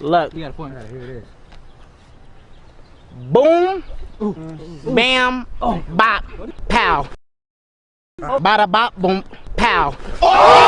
Look. You got a point. Here it is. Boom. Bam. Oh. Bop. Pow. Oh. Bada bop boom. Pow. Oh!